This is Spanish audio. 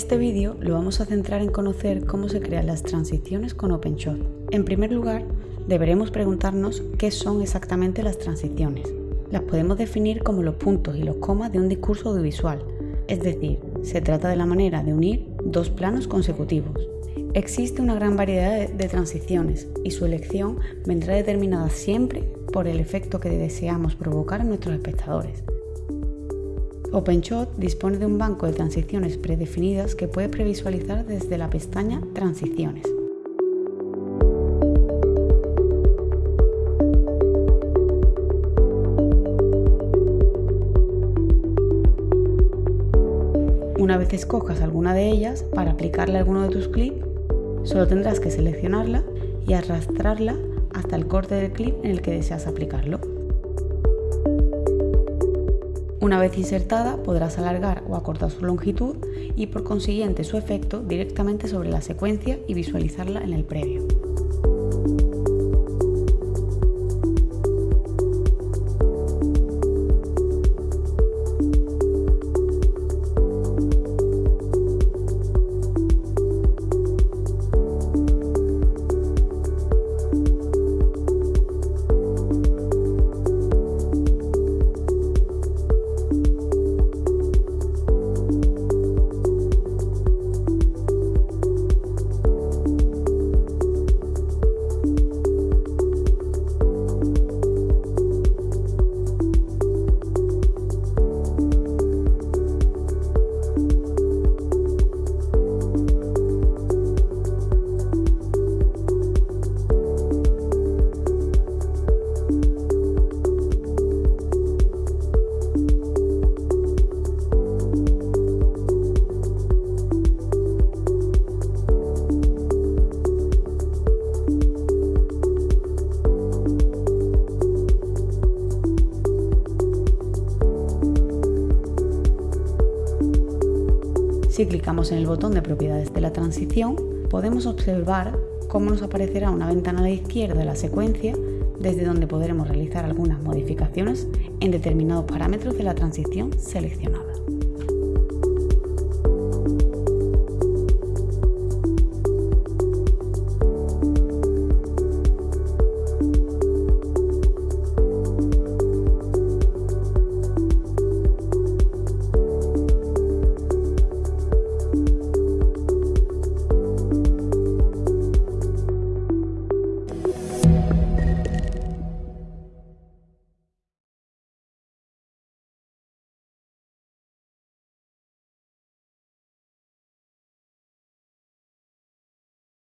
Este vídeo lo vamos a centrar en conocer cómo se crean las transiciones con OpenShot. En primer lugar, deberemos preguntarnos qué son exactamente las transiciones. Las podemos definir como los puntos y los comas de un discurso audiovisual, es decir, se trata de la manera de unir dos planos consecutivos. Existe una gran variedad de transiciones y su elección vendrá determinada siempre por el efecto que deseamos provocar en nuestros espectadores. OpenShot dispone de un banco de transiciones predefinidas que puede previsualizar desde la pestaña Transiciones. Una vez escojas alguna de ellas, para aplicarle alguno de tus clips, solo tendrás que seleccionarla y arrastrarla hasta el corte del clip en el que deseas aplicarlo. Una vez insertada podrás alargar o acortar su longitud y por consiguiente su efecto directamente sobre la secuencia y visualizarla en el previo. Si clicamos en el botón de propiedades de la transición, podemos observar cómo nos aparecerá una ventana a la izquierda de la secuencia desde donde podremos realizar algunas modificaciones en determinados parámetros de la transición seleccionada.